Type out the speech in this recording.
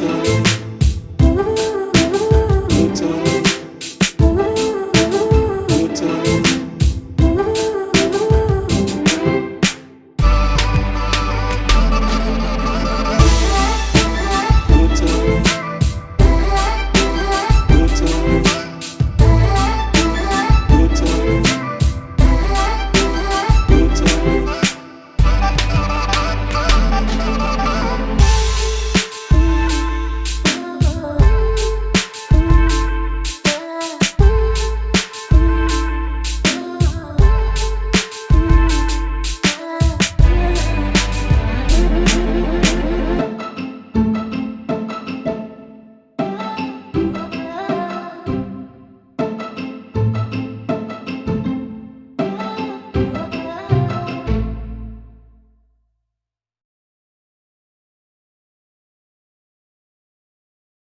little